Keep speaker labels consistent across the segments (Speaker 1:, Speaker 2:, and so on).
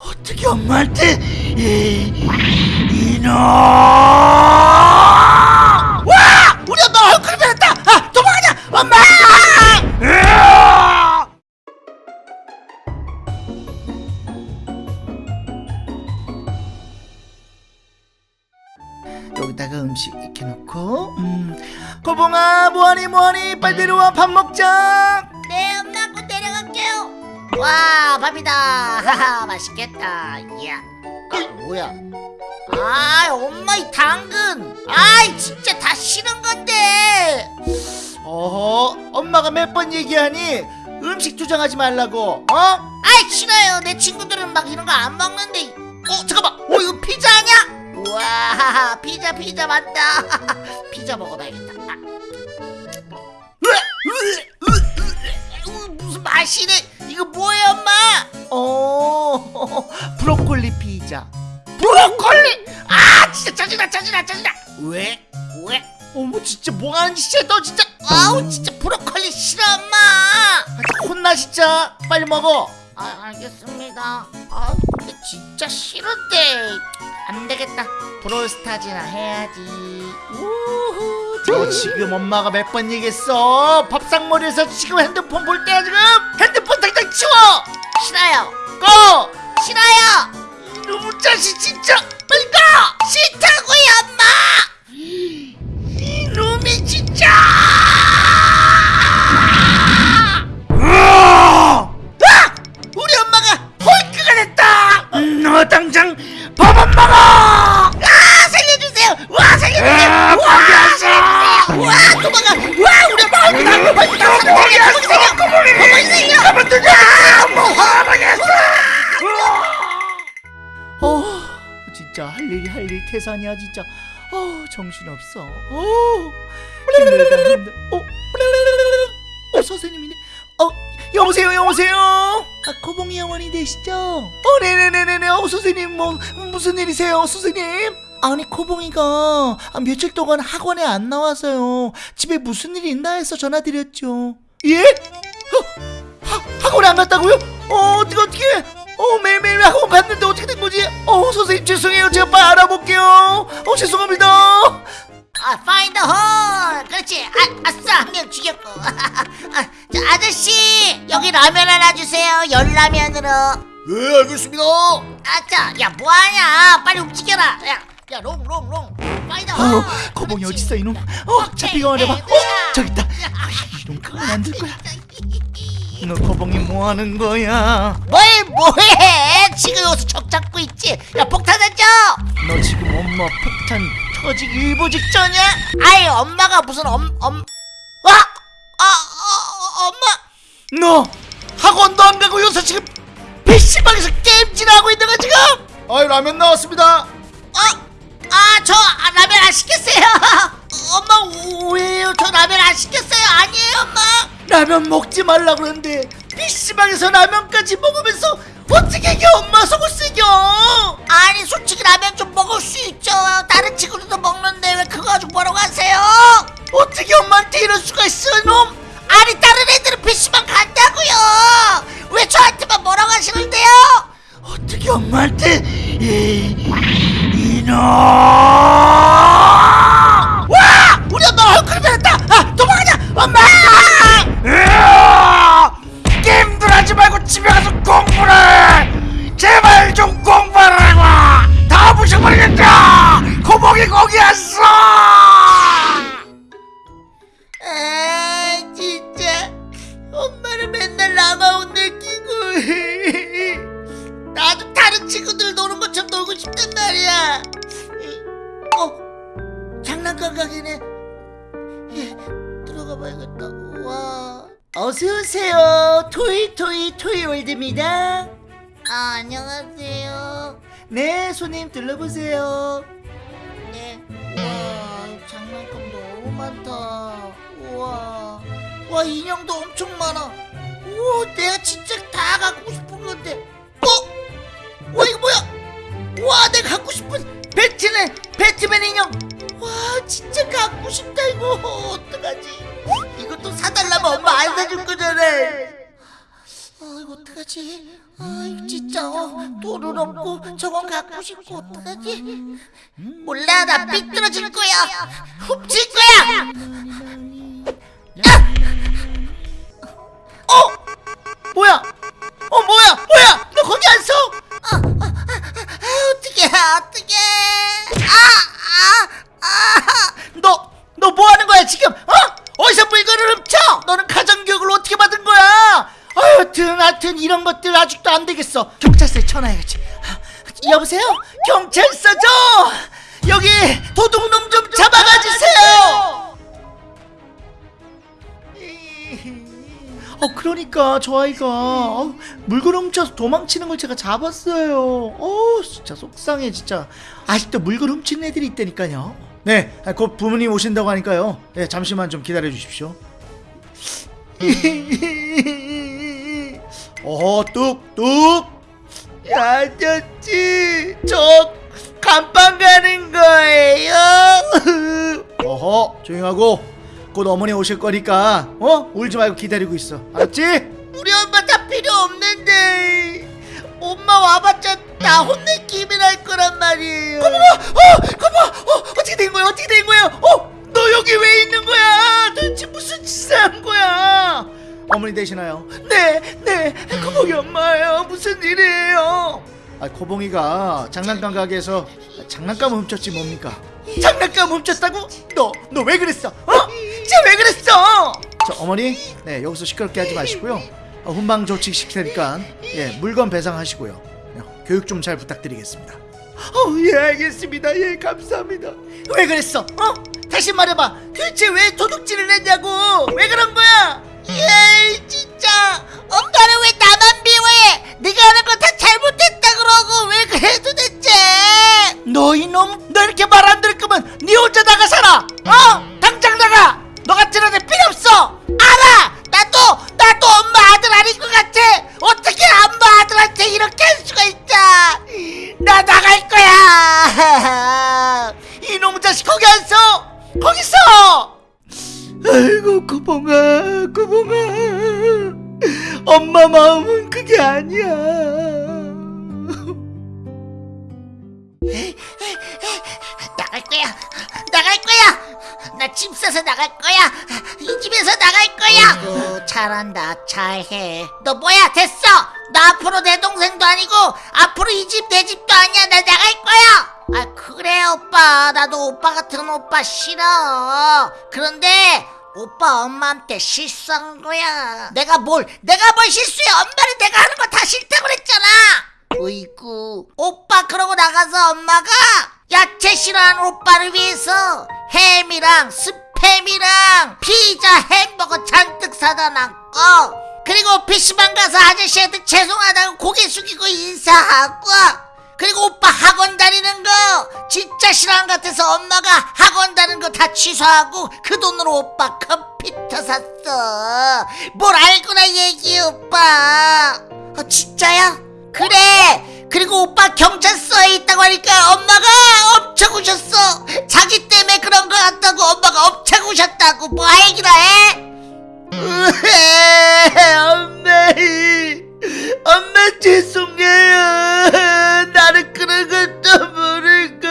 Speaker 1: 어떻게 엄마한테 이, 이놈! 와! 우리 엄마 얼굴이 변했다! 아 도망가자! 엄마! 여기다가 음식 이렇게 놓고 음. 고봉아 뭐하니 뭐하니? 빨리 내려와 밥 먹자!
Speaker 2: 네 엄마 와 밥이다. 하하 맛있겠다. 이야. 아 뭐야? 아 엄마 이 당근. 아이 진짜 다 싫은 건데.
Speaker 1: 어허 엄마가 몇 번 얘기하니 음식 투정하지 말라고 어?
Speaker 2: 아이 싫어요. 내 친구들은 막 이런 거 안 먹는데. 어 잠깐만. 어 이거 피자 아니야? 우와 피자 피자 맞다. 피자 먹어봐야겠다. 아. 으악, 으악, 으악, 으악, 무슨 맛이래 이거 뭐예요 엄마?
Speaker 1: 어 브로콜리 피자.
Speaker 2: 브로콜리? 아 진짜 짜증나 짜증나 짜증나. 왜? 왜?
Speaker 1: 어머 진짜 뭐하는 짓이야 너 진짜.
Speaker 2: 아우 진짜 브로콜리 싫어 엄마.
Speaker 1: 혼나 진짜. 빨리 먹어.
Speaker 2: 아 알겠습니다. 아 근데 진짜 싫은데. 안 되겠다. 브롤스타즈나 해야지. 우후
Speaker 1: 너 지금 엄마가 몇 번 얘기했어. 밥상머리에서 지금 핸드폰 볼 때야 지금 치워!
Speaker 2: 싫어요.
Speaker 1: 꺼
Speaker 2: 싫어요.
Speaker 1: 이놈의 자식 진짜 빨리 가!
Speaker 2: 싫다고요
Speaker 1: 할 일이 할일 태산이야 진짜. 어 정신없어. 어 어, 어 선생님이네. 어 여보세요 여보세요? 아 코봉이 어머니 되시죠? 어 네네네네네. 어 선생님 뭐 무슨 일이세요 선생님? 아니 코봉이가 아, 며칠 동안 학원에 안 나와서요. 집에 무슨 일이 있나 해서 전화드렸죠. 예? 어, 하, 학원에 안 갔다고요? 어 어떻게 어떻게 어 매일매일 학원 갔는데 어떻게 된 거지? 어 선생님 죄송해요 제가 빨리 알아볼게요 어 죄송합니다
Speaker 2: 아, fire in the hole. 그렇지. 아, 아싸, 한 명 죽였고. 아, 저 아저씨, 여기 라면 하나 주세요. 열라면으로.
Speaker 1: 네 알겠습니다
Speaker 2: 아차, 야, 뭐하냐? 빨리 움직여라. 야, 야, 롱, 롱, 롱. find the hole.
Speaker 1: 어 거봉이 어딨어 이놈 어 잡히가 말해봐 어 저기 있다 아, 이놈 그건 안될 거야 너 거봉이 뭐하는 거야
Speaker 2: 뭘 뭐해? 지금 여기서 적 잡고 있지. 야, 폭탄 던져.
Speaker 1: 너 지금 엄마 폭탄 터지기 일보 직전이야?
Speaker 2: 아이, 엄마가 무슨 엄, 엄. 와, 아, 어, 엄마.
Speaker 1: 너 학원도 안 가고 여기서 지금 PC방에서 게임질하고 있는 거야 지금? 아이 라면 나왔습니다
Speaker 2: 어? 아, 저 아, 라면 안 시켰어요. 엄마, 왜요? 저 라면 안 시켰어요. 아니에요, 엄마.
Speaker 1: 라면 먹지 말라 그러는데 PC방에서 라면까지 먹으면서 어떻게 이게 엄마? 속을 쓰겨!
Speaker 2: 아니 솔직히 라면 좀 먹을 수 있죠. 다른 친구들도 먹는데 왜 그거 가지고 뭐라고 하세요?
Speaker 1: 어떻게 엄마한테 이럴 수가 있어 놈
Speaker 2: 다른 친구들 노는 것처럼 놀고 싶단 말이야 어 장난감 가게네 예, 들어가 봐야겠다 와
Speaker 1: 어서 오세요 토이 토이 토이월드입니다
Speaker 2: 아, 안녕하세요.
Speaker 1: 네 손님 들러보세요
Speaker 2: 네. 와, 장난감 너무 많다. 우와. 와, 인형도 엄청 많아. 우와, 내가 진짜 다 갖고 싶은 건데. 어? 와, 이거 뭐야? 와, 내가 갖고 싶은 배트맨, 배트맨 인형. 와, 진짜 갖고 싶다, 이거. 어떡하지? 이것도 사달라면 엄마 안 사줄 거잖아. 아, 이거 어떡하지? 어떡하지? 아유 진짜 어, 돈은 없고 저건 갖고 싶고 어떡하지? 몰라 나 삐뚤어질 거야 훔칠 거야
Speaker 1: 어? 뭐야? 그러니까 저 아이가 어, 물건 훔쳐서 도망치는 걸 제가 잡았어요. 어 진짜 속상해 진짜. 아직도 물건 훔치는 애들이 있다니까요. 네, 아, 곧 부모님 오신다고 하니까요. 네, 잠시만 좀 기다려 주십시오. 어 뚝뚝 아저씨 저 감방 가는 거예요. 어허 조용하고 곧 어머니 오실 거니까 어? 울지 말고 기다리고 있어. 알았지?
Speaker 2: 우리 엄마 다 필요 없는데. 엄마 와봤자 나 혼낼 기분 할 거란 말이에요.
Speaker 1: 고모가 어 고모 어 어떻게 된 거야? 어떻게 된 거야? 어 너 여기 왜 있는 거야? 도대체 무슨 짓을 한 거야? 어머니 되시나요? 네네. 고봉이 엄마예요. 무슨 일이에요? 아 고봉이가 장난감 가게에서 장난감을 훔쳤지 뭡니까? 장난감 훔쳤다고? 너 너 왜 그랬어? 어? 진짜 왜 그랬어? 저 어머니 네 여기서 시끄럽게 하지 마시고요 어, 훈방 조치 시킬 테니까 예 물건 배상하시고요 예, 교육 좀 잘 부탁드리겠습니다 어, 예, 알겠습니다. 예, 감사합니다. 왜 그랬어? 어? 다시 말해봐. 도대체 왜 도둑질을 했냐고? 왜 그런 거야?
Speaker 2: 예 진짜 엄마는 왜 나만 미워해 네가 하는 거 다 잘못했다 그러고 왜 그래 도대체
Speaker 1: 너 이놈, 너 이렇게 말 안 들을 거면 네 혼자 나가 살아. 어? 당장 나가. 너 같은 애들 필요 없어.
Speaker 2: 알아 나도 나도 엄마 아들 아닌 것 같아 어떻게 엄마 아들한테 이렇게 할 수가 있다 나 나갈 거야
Speaker 1: 이놈 자식 거기 안 서. 거기 서. 아이고 구봉아, 구봉아. 엄마 마음은 그게 아니야.
Speaker 2: 나 집 사서 나갈 거야. 이 집에서 나갈 거야. 아이고 잘한다. 잘해. 너 뭐야? 됐어. 나 앞으로 내 동생도 아니고 앞으로 이 집 내 집도 아니야. 나 나갈 거야. 아 그래 오빠. 나도 오빠 같은 오빠 싫어. 그런데 오빠 엄마한테 실수한 거야. 내가 뭘 내가 뭘 실수해. 엄마는 내가 하는 거 다 싫다고 그랬잖아 어이구 오빠 그러고 나가서 엄마가 야채 싫어하는 오빠를 위해서 햄이랑 스팸이랑 피자 햄버거 잔뜩 사다 놨고 그리고 PC방 가서 아저씨한테 죄송하다고 고개 숙이고 인사하고. 그리고 오빠 학원 다니는 거 진짜 싫어한 것 같아서 엄마가 학원 다니는 거 다 취소하고 그 돈으로 오빠 컴퓨터 샀어. 뭘 알구나 얘기 오빠. 어, 진짜야? 그래 그리고 오빠 경찰서에 있다고 하니까 엄마가 엄청 우셨어 자기 때문에 그런 거 같다고 엄마가 엄청 우셨다고 뭐 얘기나 해?
Speaker 1: 엄마, 엄마 죄송해요. 나는 그런 것도 모르고.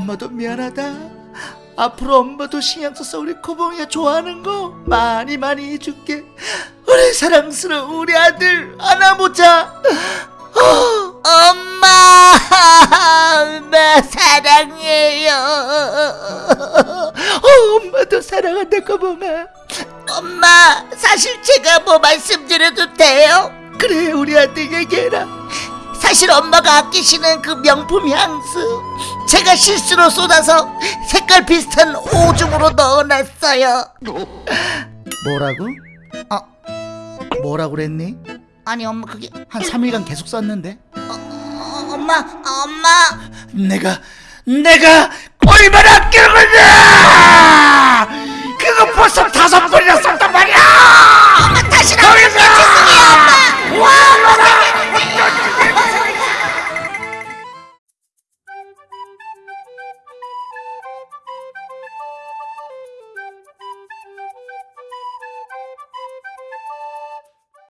Speaker 1: 엄마도 미안하다. 앞으로 엄마도 신경 써서 우리 코봉이가 좋아하는 거 많이 많이 해줄게. 우리 사랑스러운 우리 아들 안아보자. 어.
Speaker 2: 엄마, 엄마 사랑해요.
Speaker 1: 어, 엄마도 사랑한다 코봉아.
Speaker 2: 엄마, 사실 제가 뭐 말씀드려도 돼요?
Speaker 1: 그래 우리 아들 얘기해라.
Speaker 2: 사실 엄마가 아끼시는 그 명품 향수 제가 실수로 쏟아서 색깔 비슷한 오줌으로 넣어놨어요.
Speaker 1: 뭐라고?
Speaker 2: 어,
Speaker 1: 뭐라고 그랬니?
Speaker 2: 아니 엄마 그게
Speaker 1: 한 3일간 계속 썼는데
Speaker 2: 어, 어, 엄마 엄마
Speaker 1: 내가 내가 얼마나 아끼는 거냐